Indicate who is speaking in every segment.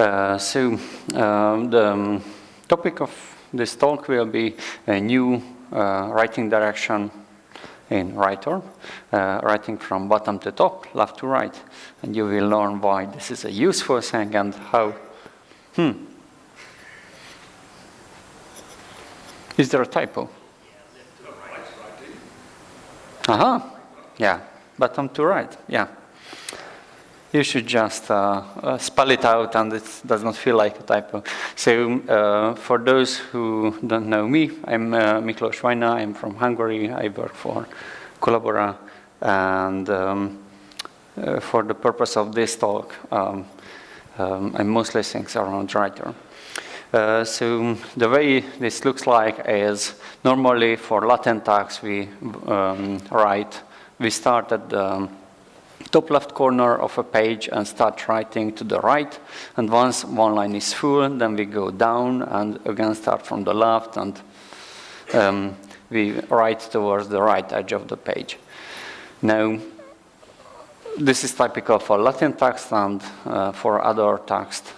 Speaker 1: Uh, so um, the um, topic of this talk will be a new uh, writing direction in writer, uh, writing from bottom to top, left to right. And you will learn why this is a useful thing and how. Hmm. Is there a typo? Uh-huh. Yeah, bottom to right, yeah. You should just uh, uh, spell it out and it does not feel like a typo. So uh, for those who don't know me, I'm uh, Miklos Vajna, I'm from Hungary, I work for Collabora and um, uh, for the purpose of this talk, um, um, I'm mostly things around writer. Uh, so the way this looks like is normally for Latin tags we um, write, we start at the top left corner of a page and start writing to the right. And once one line is full, then we go down and again start from the left and um, we write towards the right edge of the page. Now, this is typical for Latin text and uh, for other text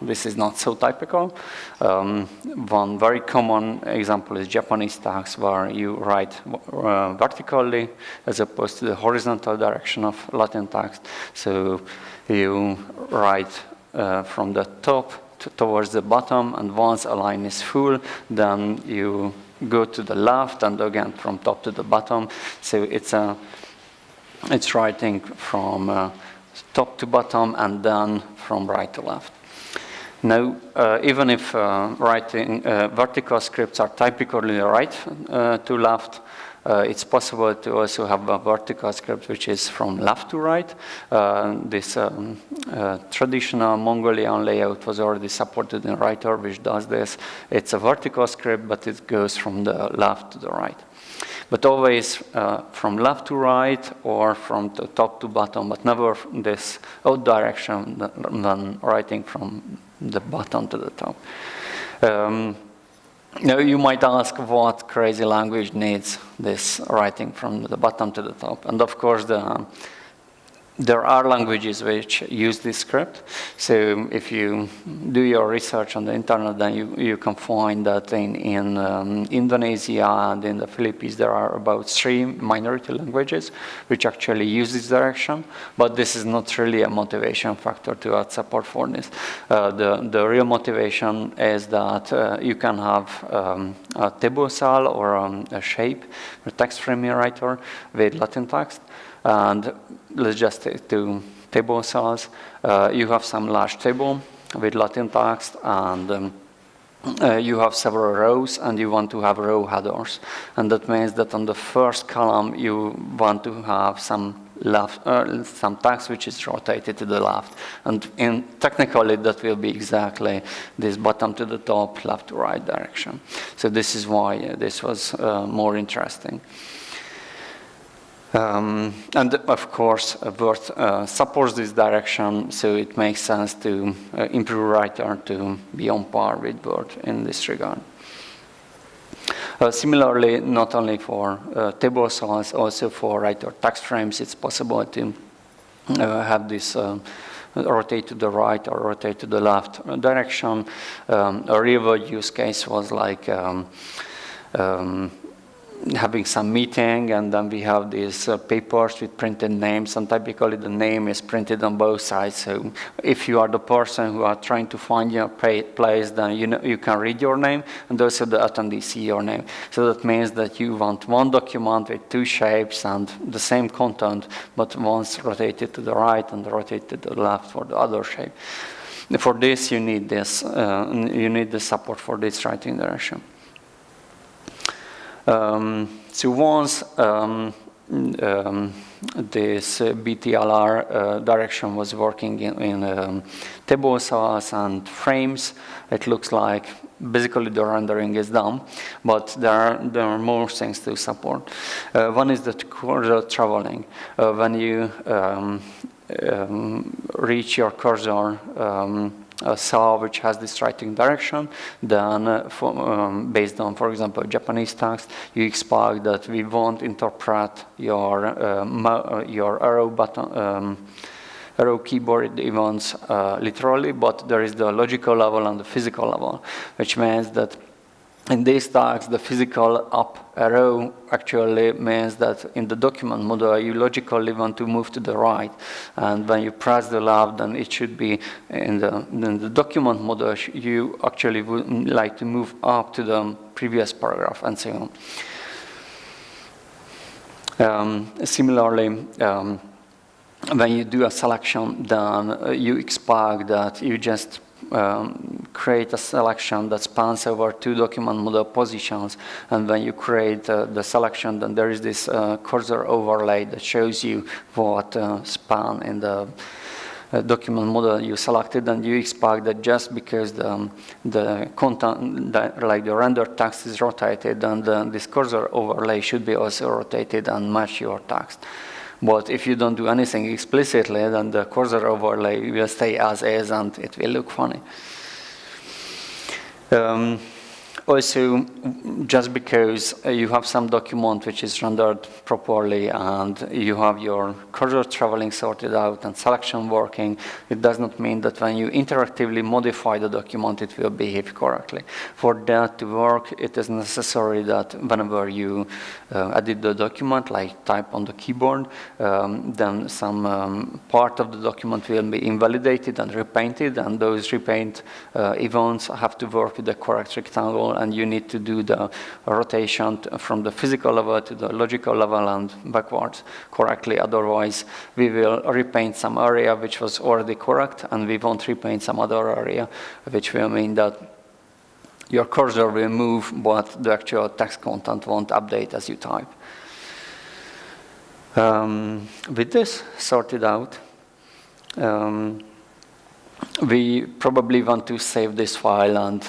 Speaker 1: this is not so typical. Um, one very common example is Japanese text where you write uh, vertically as opposed to the horizontal direction of Latin text. So you write uh, from the top towards the bottom and once a line is full then you go to the left and again from top to the bottom. So it's a it's writing from uh, top to bottom and then from right to left. Now, uh, even if uh, writing uh, vertical scripts are typically right uh, to left, uh, it's possible to also have a vertical script which is from left to right. Uh, this um, traditional Mongolian layout was already supported in Writer, which does this. It's a vertical script, but it goes from the left to the right but always from left to right or from the top to bottom, but never this out direction than writing from the bottom to the top. Um, now you might ask what crazy language needs this writing from the bottom to the top. And of course, the there are languages which use this script. So if you do your research on the internet, then you, you can find that in, in um, Indonesia and in the Philippines, there are about three minority languages which actually use this direction. But this is not really a motivation factor to add support for this. Uh, the, the real motivation is that uh, you can have um, a cell or um, a shape, a text frame writer with Latin text. And let's just take table cells. Uh, you have some large table with Latin text and um, uh, you have several rows and you want to have row headers. And that means that on the first column you want to have some left, uh, some text which is rotated to the left. And in technically that will be exactly this bottom to the top, left to right direction. So this is why uh, this was uh, more interesting. Um, and of course, uh, Word uh, supports this direction, so it makes sense to uh, improve writer to be on par with Word in this regard. Uh, similarly, not only for uh, table also for writer text frames, it's possible to uh, have this rotate to the right or rotate to the left direction. Um, a real world use case was like um, um, having some meeting and then we have these uh, papers with printed names and typically the name is printed on both sides. So if you are the person who are trying to find your place then you know you can read your name and also the attendee see your name. So that means that you want one document with two shapes and the same content but once rotated to the right and rotated to the left for the other shape. For this you need this uh, you need the support for this writing direction um, so once um, um, this BTLR uh, direction was working in, in um, table cells and frames, it looks like basically the rendering is done, but there are, there are more things to support. Uh, one is the cursor traveling. Uh, when you um, um, reach your cursor a cell which has this writing direction, then uh, for, um, based on, for example, Japanese text, you expect that we won't interpret your, uh, uh your arrow button, um, row keyboard events uh, literally, but there is the logical level and the physical level, which means that in these tags, the physical up arrow actually means that in the document model, you logically want to move to the right. And when you press the left, then it should be in the, in the document model, you actually would like to move up to the previous paragraph and so on. Um, similarly, um, when you do a selection, then uh, you expect that you just um, create a selection that spans over two document model positions. And when you create uh, the selection, then there is this uh, cursor overlay that shows you what uh, span in the uh, document model you selected. And you expect that just because the, um, the content, the, like the render text is rotated, then the, this cursor overlay should be also rotated and match your text. But if you don't do anything explicitly, then the cursor overlay will stay as is and it will look funny. Um, also, just because you have some document which is rendered properly and you have your cursor traveling sorted out and selection working, it does not mean that when you interactively modify the document, it will behave correctly. For that to work, it is necessary that whenever you uh, edit the document, like type on the keyboard, um, then some um, part of the document will be invalidated and repainted, and those repaint uh, events have to work with the correct rectangle and you need to do the rotation from the physical level to the logical level and backwards correctly. Otherwise, we will repaint some area which was already correct, and we won't repaint some other area, which will mean that your cursor will move, but the actual text content won't update as you type. Um, with this sorted out, um, we probably want to save this file and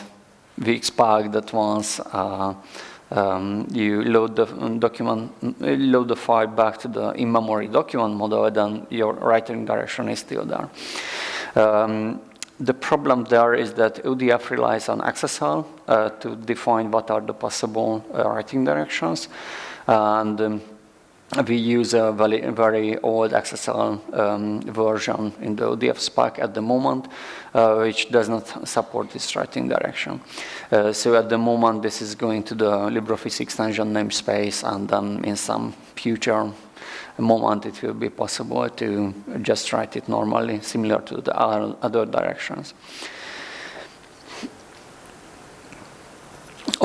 Speaker 1: we expect that once uh, um, you load the document, load the file back to the in-memory document model, then your writing direction is still there. Um, the problem there is that ODF relies on XSL uh, to define what are the possible uh, writing directions. And um, we use a very, very old XSL um, version in the ODF spec at the moment, uh, which does not support this writing direction. Uh, so at the moment, this is going to the LibreOffice extension namespace, and then in some future moment, it will be possible to just write it normally, similar to the other directions.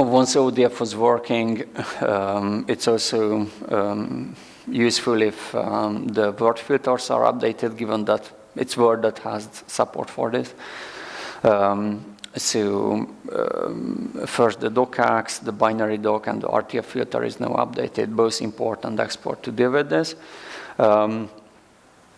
Speaker 1: Once ODF was working, um, it's also um, useful if um, the word filters are updated, given that it's Word that has support for this. Um, so um, first the docx, the binary doc, and the RTF filter is now updated, both import and export to deal with this. Um,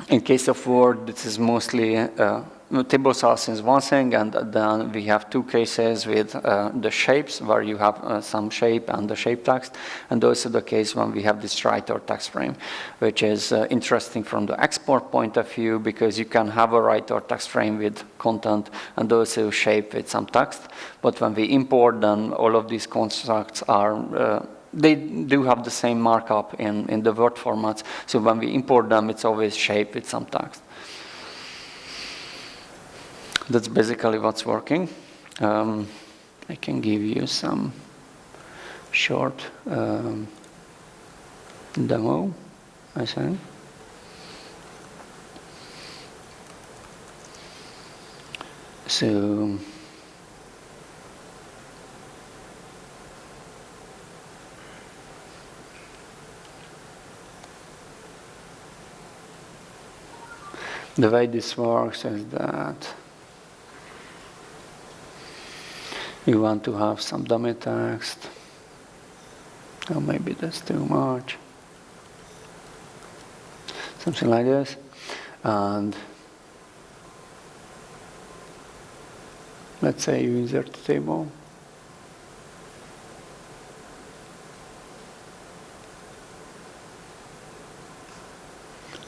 Speaker 1: in case of Word, this is mostly uh, table source is one thing, and then we have two cases with uh, the shapes, where you have uh, some shape and the shape text, and also the case when we have this writer text frame, which is uh, interesting from the export point of view, because you can have a writer text frame with content and also shape with some text, but when we import, then all of these constructs are uh, they do have the same markup in, in the Word formats, so when we import them, it's always shape with some text. That's basically what's working. Um, I can give you some short um, demo, I think. So the way this works is that you want to have some dummy text. Or maybe that's too much. Something like this. And let's say you insert the table.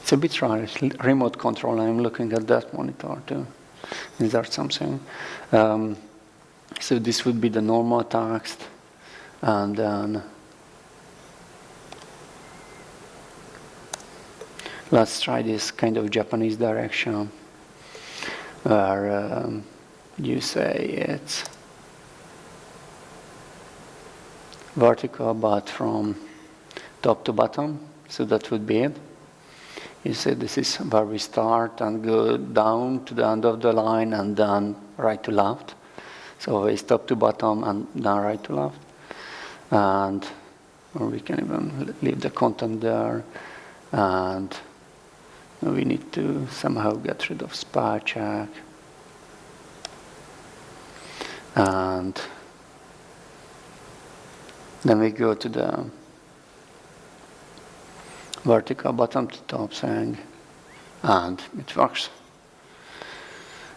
Speaker 1: It's a bit rare. It's remote control. I'm looking at that monitor to insert something. Um, so this would be the normal text, and then let's try this kind of Japanese direction where um, you say it's vertical but from top to bottom. So that would be it. You say this is where we start and go down to the end of the line and then right to left so always top to bottom and then right to left. And we can even leave the content there. And we need to somehow get rid of spell check. And then we go to the vertical bottom to top thing and it works.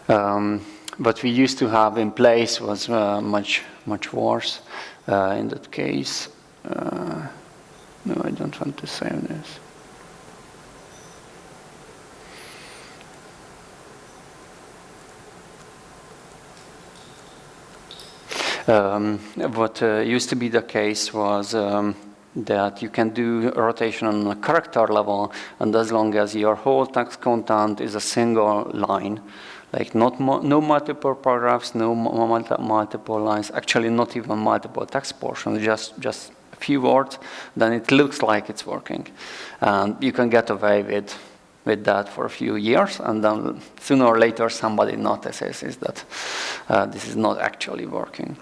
Speaker 1: Um, what we used to have in place was uh, much, much worse. Uh, in that case, uh, no, I don't want to save this. Um, what uh, used to be the case was um, that you can do rotation on a character level, and as long as your whole text content is a single line, like not no multiple paragraphs, no multiple lines, actually not even multiple text portions, just, just a few words, then it looks like it's working. And you can get away with, with that for a few years, and then sooner or later somebody notices that uh, this is not actually working.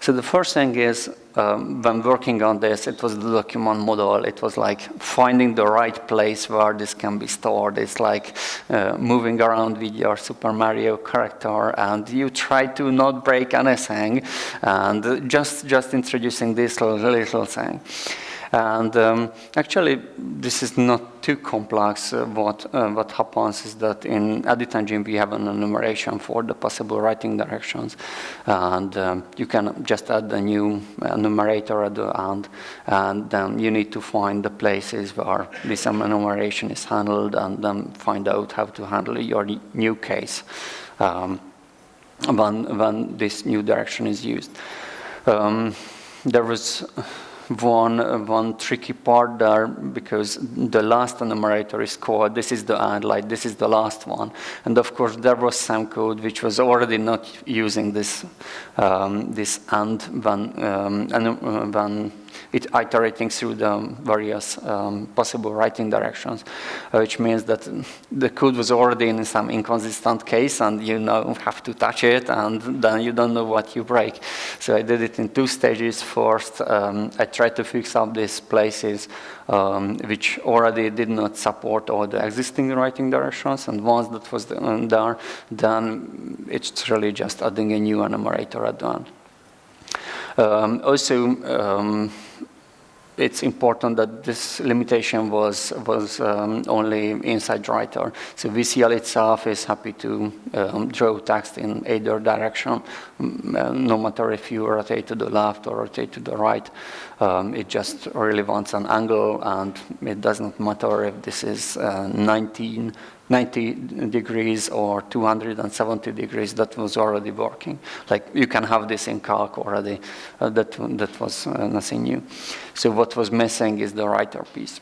Speaker 1: So the first thing is, um, when working on this, it was the document model. It was like finding the right place where this can be stored. It's like uh, moving around with your Super Mario character, and you try to not break anything, and just just introducing this little, little thing. And um, actually, this is not too complex. Uh, what, uh, what happens is that in Edit Engine, we have an enumeration for the possible writing directions. And um, you can just add a new enumerator at the end. And then you need to find the places where this enumeration is handled and then find out how to handle your new case um, when, when this new direction is used. Um, there was one, one tricky part there because the last enumerator is called, this is the like this is the last one. And of course, there was some code which was already not using this, um, this end when, um, when it iterating through the various um, possible writing directions, uh, which means that the code was already in some inconsistent case and you now have to touch it and then you don't know what you break. So I did it in two stages. First, um, I tried to fix up these places um, which already did not support all the existing writing directions and once that was done, then it's really just adding a new enumerator at the end. Um, also, um, it's important that this limitation was was um, only inside writer. So VCL itself is happy to um, draw text in either direction, uh, no matter if you rotate to the left or rotate to the right. Um, it just really wants an angle, and it doesn't matter if this is uh, 19 90 degrees or 270 degrees, that was already working. Like you can have this in calc already, uh, that, that was uh, nothing new. So what was missing is the writer piece.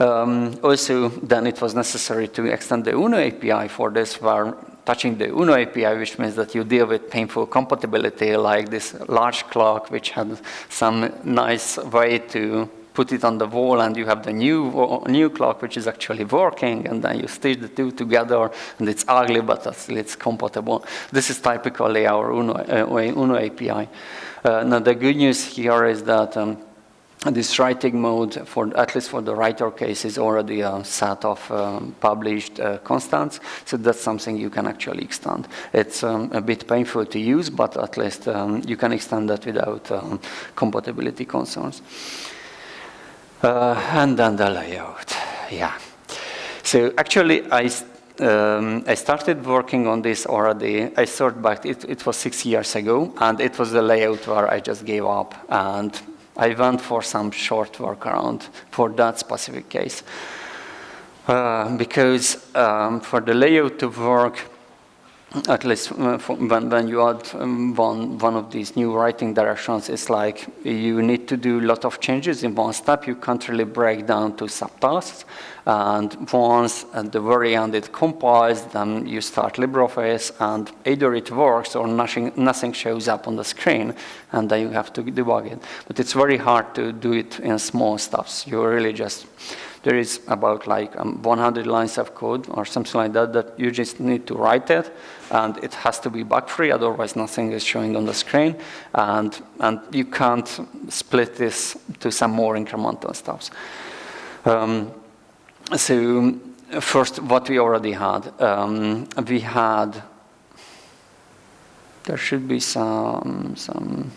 Speaker 1: Um, also, then it was necessary to extend the UNO API for this, where touching the UNO API, which means that you deal with painful compatibility, like this large clock, which had some nice way to put it on the wall and you have the new, new clock which is actually working and then you stitch the two together and it's ugly but it's compatible. This is typically our UNO, uh, UNO API. Uh, now the good news here is that um, this writing mode, for at least for the writer case, is already a set of um, published uh, constants. So that's something you can actually extend. It's um, a bit painful to use, but at least um, you can extend that without um, compatibility concerns. Uh, and then the layout, yeah. So actually, I, um, I started working on this already. I thought back, it, it was six years ago, and it was the layout where I just gave up. And I went for some short workaround for that specific case. Uh, because um, for the layout to work, at least uh, when, when you add um, one, one of these new writing directions, it's like you need to do a lot of changes in one step. You can't really break down to subtasks. And once at the very end it compiles, then you start LibreOffice and either it works or nothing, nothing shows up on the screen and then you have to debug it. But it's very hard to do it in small steps. You really just there is about like um, 100 lines of code or something like that that you just need to write it and it has to be bug-free, otherwise nothing is showing on the screen and, and you can't split this to some more incremental steps. Um, so first, what we already had. Um, we had, there should be some, some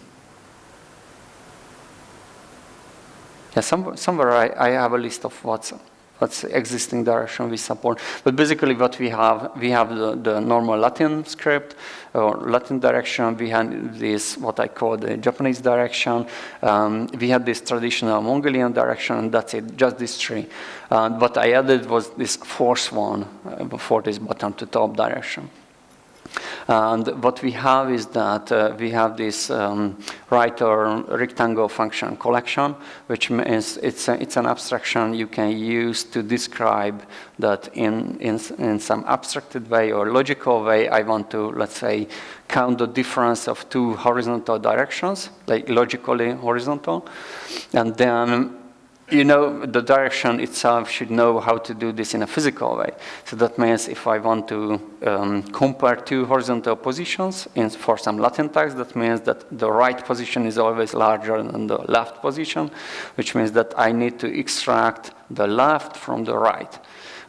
Speaker 1: Yeah, some, somewhere I, I have a list of what's what's existing direction we support. But basically what we have, we have the, the normal Latin script or Latin direction. We have this, what I call the Japanese direction. Um, we had this traditional Mongolian direction, and that's it, just these three. And what I added was this fourth one uh, for this bottom to top direction. And what we have is that uh, we have this um, writer rectangle function collection, which means it's, a, it's an abstraction you can use to describe that in, in, in some abstracted way or logical way, I want to, let's say, count the difference of two horizontal directions, like logically horizontal. And then you know, the direction itself should know how to do this in a physical way. So that means if I want to um, compare two horizontal positions in, for some Latin text, that means that the right position is always larger than the left position, which means that I need to extract the left from the right.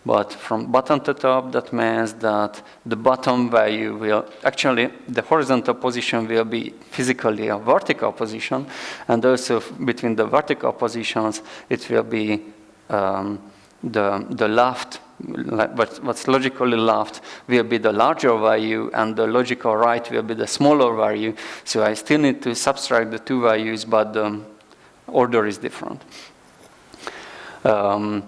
Speaker 1: But from bottom to top, that means that the bottom value will, actually the horizontal position will be physically a vertical position, and also between the vertical positions, it will be um, the, the left what's logically left will be the larger value and the logical right will be the smaller value. So I still need to subtract the two values, but the order is different. Um,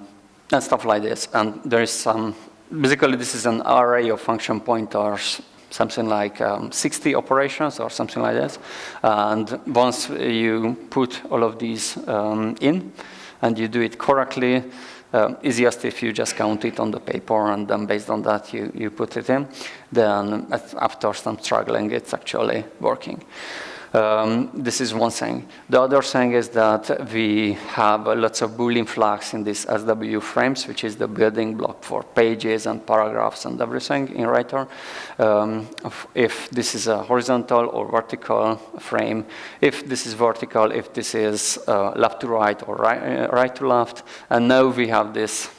Speaker 1: and stuff like this. And there is some, basically this is an array of function pointers, something like um, 60 operations or something like this. And once you put all of these um, in and you do it correctly, uh, easiest if you just count it on the paper and then based on that you, you put it in, then after some struggling it's actually working. Um, this is one thing. The other thing is that we have lots of Boolean flags in these SW frames, which is the building block for pages and paragraphs and everything in Writer. Um, if this is a horizontal or vertical frame, if this is vertical, if this is uh, left to right or right, uh, right to left. And now we have this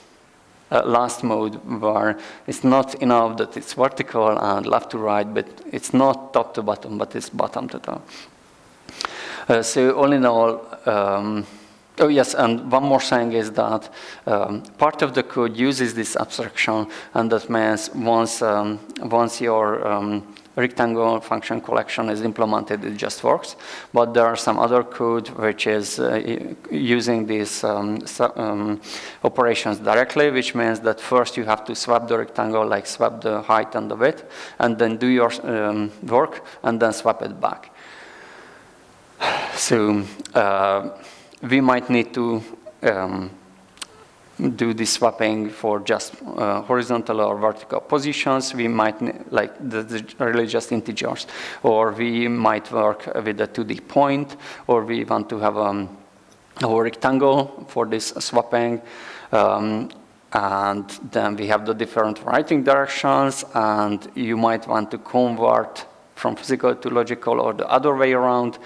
Speaker 1: uh, last mode where it's not enough that it's vertical and left to right, but it's not top to bottom, but it's bottom to top. Uh, so all in all, um, Oh yes, and one more thing is that um, part of the code uses this abstraction, and that means once um, once your rectangle function collection is implemented, it just works. But there are some other code which is uh, using these um, um, operations directly, which means that first you have to swap the rectangle, like swap the height and the width, and then do your um, work, and then swap it back. So uh, we might need to um, do the swapping for just uh, horizontal or vertical positions. We might, like, the, the really just integers. Or we might work with a 2D point, or we want to have um, a rectangle for this swapping. Um, and then we have the different writing directions, and you might want to convert from physical to logical or the other way around.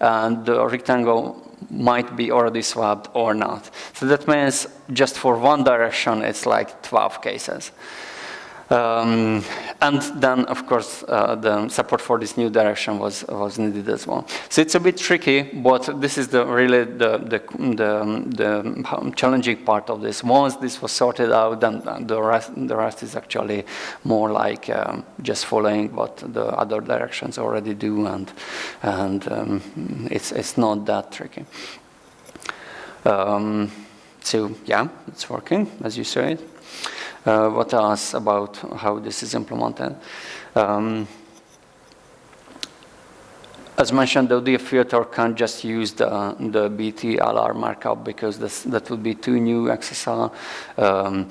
Speaker 1: And the rectangle might be already swapped or not. So that means just for one direction, it's like 12 cases. Um, and then, of course, uh, the support for this new direction was, was needed as well. So it's a bit tricky, but this is the really the, the, the, the challenging part of this. Once this was sorted out, then the rest, the rest is actually more like um, just following what the other directions already do, and, and um, it's, it's not that tricky. Um, so yeah, it's working, as you said. Uh, what else about how this is implemented? Um, as mentioned, the ODF filter can't just use the, the BT-LR markup because this, that would be too new XSL. Um,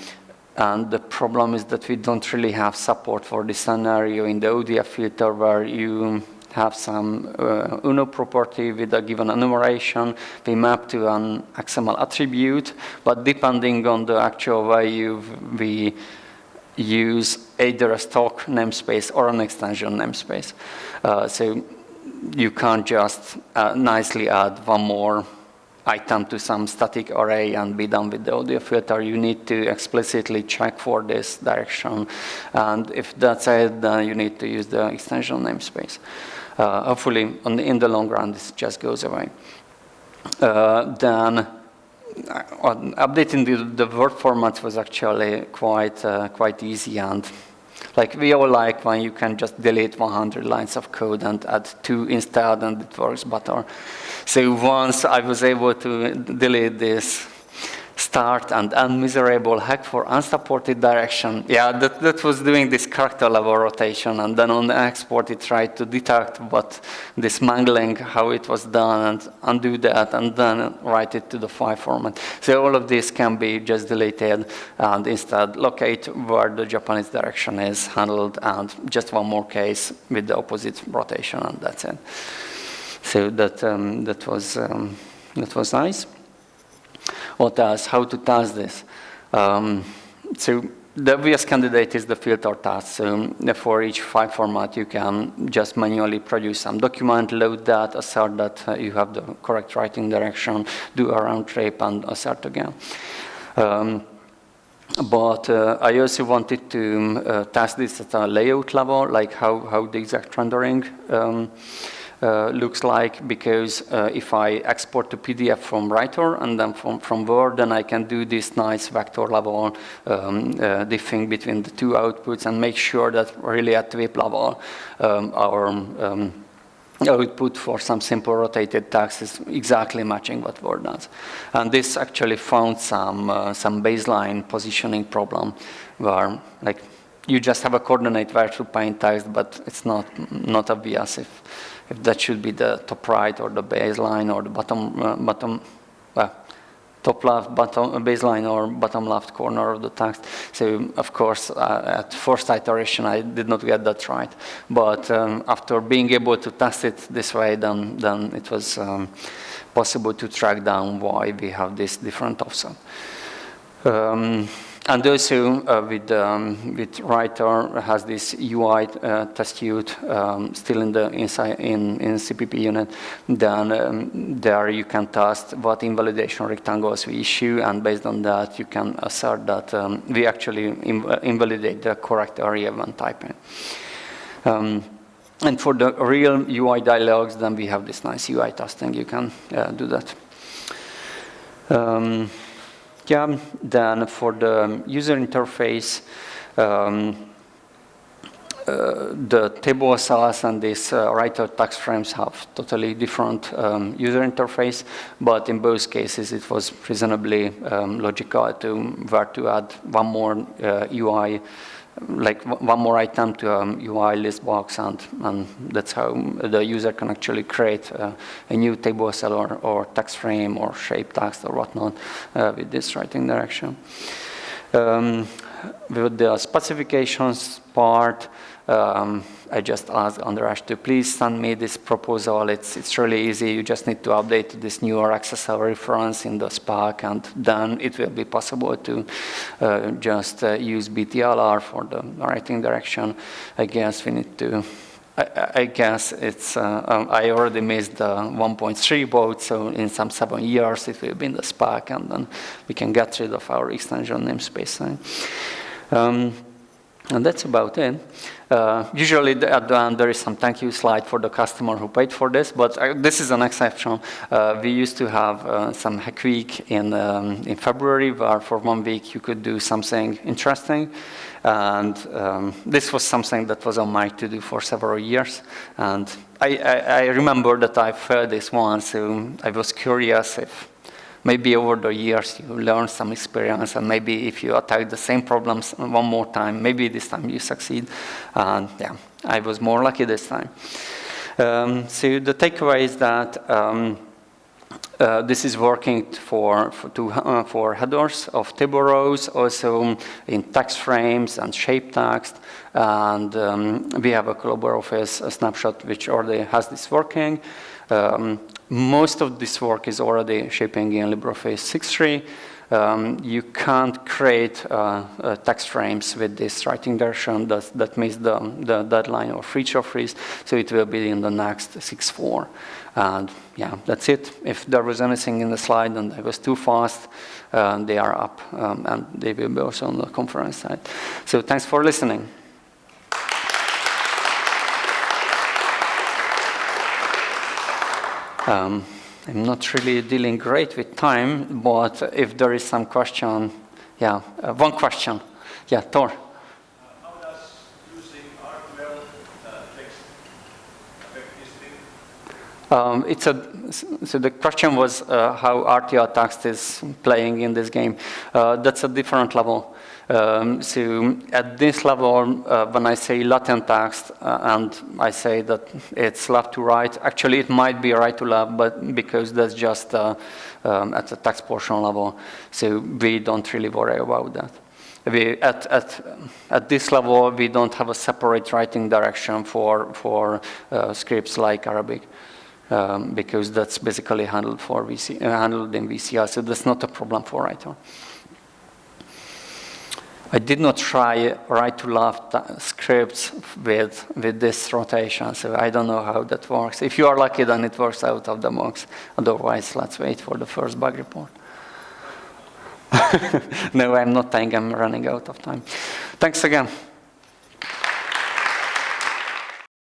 Speaker 1: and the problem is that we don't really have support for this scenario in the ODF filter where you have some uh, UNO property with a given enumeration. We map to an XML attribute, but depending on the actual value, we use either a stock namespace or an extension namespace. Uh, so you can't just uh, nicely add one more item to some static array and be done with the ODF filter. You need to explicitly check for this direction. And if that's it, then you need to use the extension namespace. Uh, hopefully, the, in the long run, this just goes away. Uh, then uh, updating the, the word formats was actually quite, uh, quite easy and like we all like when you can just delete 100 lines of code and add two instead and it works better. So once I was able to delete this start and unmiserable hack for unsupported direction. Yeah, that, that was doing this character level rotation and then on the export it tried to detect what this mangling, how it was done and undo that and then write it to the file format. So all of this can be just deleted and instead locate where the Japanese direction is handled and just one more case with the opposite rotation and that's it. So that, um, that, was, um, that was nice what else, how to test this. Um, so the obvious candidate is the filter task. So for each file format, you can just manually produce some document, load that, assert that uh, you have the correct writing direction, do a round trip, and assert again. Um, but uh, I also wanted to um, uh, test this at a layout level, like how, how the exact rendering um, uh, looks like because uh, if I export to PDF from Writer and then from, from Word, then I can do this nice vector level um, uh, diffing between the two outputs and make sure that really at WIP level um, our um, output for some simple rotated text is exactly matching what Word does. And this actually found some, uh, some baseline positioning problem where like you just have a coordinate where to paint text, but it's not, not obvious if if that should be the top right or the baseline or the bottom, uh, bottom top left, bottom baseline or bottom left corner of the text. So of course, uh, at first iteration, I did not get that right. But um, after being able to test it this way, then, then it was um, possible to track down why we have this different offset. Um, and also uh, with, um, with Writer has this UI uh, test suite um, still in the inside in, in CPP unit. Then um, there you can test what invalidation rectangles we issue, and based on that you can assert that um, we actually inv invalidate the correct area when typing. Um, and for the real UI dialogues, then we have this nice UI testing. You can uh, do that. Then for the user interface, um, uh, the table cells and these uh, writer text frames have totally different um, user interface, but in both cases it was reasonably um, logical to where to add one more uh, UI like one more item to a um, UI list box, and, and that's how the user can actually create uh, a new table cell or, or, text frame or shape text or whatnot uh, with this writing direction. Um, with the specifications part, um, I just asked Andras to please send me this proposal. It's, it's really easy. You just need to update this new XSL reference in the spec, and then it will be possible to uh, just uh, use BTLR for the writing direction. I guess we need to I, guess it's, uh, um, I already missed the 1.3 boat, so in some seven years it will be in the spec, and then we can get rid of our extension namespace. Um, and that's about it. Uh, usually at the end there is some thank you slide for the customer who paid for this, but uh, this is an exception. Uh, we used to have uh, some hack week in, um, in February where for one week you could do something interesting. And um, this was something that was on my to-do for several years. And I, I, I remember that I failed this once, so I was curious if maybe over the years you learn some experience and maybe if you attack the same problems one more time, maybe this time you succeed. And yeah, I was more lucky this time. Um, so the takeaway is that um, uh, this is working for, for, to, uh, for headers of table rows, also in text frames and shape text. And um, we have a Global Office snapshot which already has this working. Um, most of this work is already shipping in LibreOffice 6.3. Um, you can't create uh, uh, text frames with this writing direction that, that missed the, the deadline or feature freeze, so it will be in the next 6.4. And yeah, that's it. If there was anything in the slide and it was too fast, uh, they are up um, and they will be also on the conference site. So thanks for listening. Um, I'm not really dealing great with time, but if there is some question, yeah, uh, one question. Yeah, Thor. How does using RTL uh text affect this thing? Um, it's a, so the question was uh, how RTL text is playing in this game. Uh, that's a different level. Um, so at this level, uh, when I say Latin text uh, and I say that it's left to right, actually it might be right to left, but because that's just uh, um, at the text portion level, so we don't really worry about that. We, at, at, at this level, we don't have a separate writing direction for, for uh, scripts like Arabic. Um, because that's basically handled for VC, uh, handled in VCL, so that's not a problem for writer. I did not try right to left scripts with, with this rotation, so I don't know how that works. If you are lucky, then it works out of the box. Otherwise, let's wait for the first bug report. no, I'm not saying I'm running out of time. Thanks again.